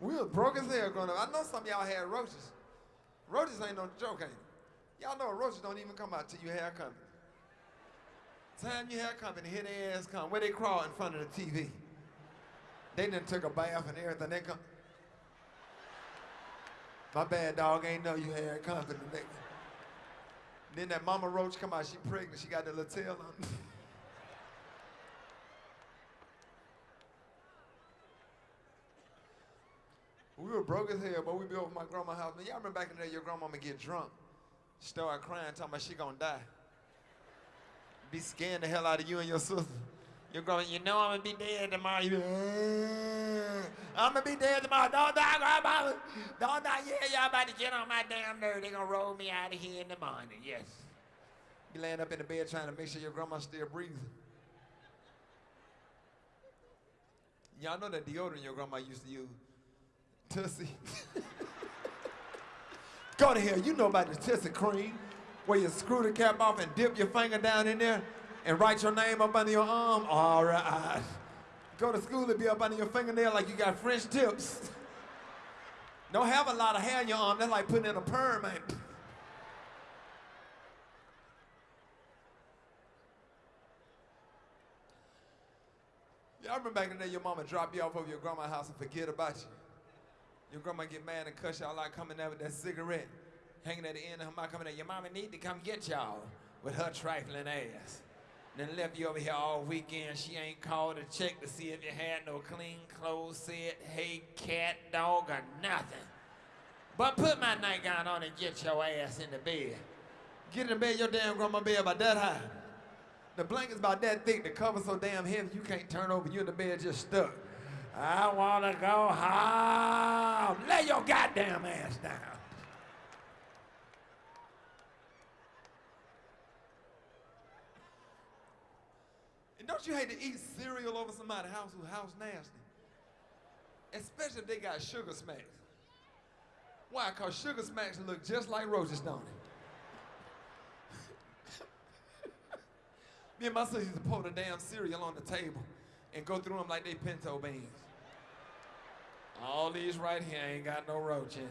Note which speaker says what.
Speaker 1: We was broke as hell growing up. I know some of y'all had roaches. Roaches ain't no joke, ain't it? Y'all know roaches don't even come out till you hair company. Time you hair company, here their ass come. Where they crawl in front of the TV. They done took a bath and everything. They come. My bad dog ain't know you had company, nigga. Then that mama roach come out, she pregnant, she got the little tail on. were broke as hell, but we be over my grandma's house. Y'all remember back in the day, your grandmama get drunk, start crying, talking about she gonna die. Be scaring the hell out of you and your sister. You're going, you know I'm gonna be dead tomorrow. You be, eh, I'm gonna be dead tomorrow. Don't die, grandma. Don't die. Yeah, y'all about to get on my damn nerve. They gonna roll me out of here in the morning. Yes. You laying up in the bed trying to make sure your grandma's still breathing. Y'all know that deodorant your grandma used to use. Tussy. Go to hell. You know about the Tussy cream, where you screw the cap off and dip your finger down in there and write your name up under your arm. All right. Go to school and be up under your fingernail like you got French tips. Don't have a lot of hair on your arm. That's like putting in a perm, man. Y'all remember back in the day your mama drop you off over your grandma's house and forget about you. Your grandma get mad and cuss y'all out coming out with that cigarette hanging at the end of her mouth coming there. Your mama need to come get y'all with her trifling ass. Then left you over here all weekend. She ain't called to check to see if you had no clean clothes set, hey, cat, dog, or nothing. But put my nightgown on and get your ass in the bed. Get in the bed, your damn grandma bed about that high. The blanket's about that thick, the cover's so damn heavy you can't turn over, you in the bed just stuck. I wanna go home. Your goddamn ass down. And don't you hate to eat cereal over somebody's house who's house nasty? Especially if they got sugar smacks. Why? Because sugar smacks look just like roaches, don't? Me and my sister used to pour the damn cereal on the table and go through them like they pinto beans. All these right here ain't got no roach in.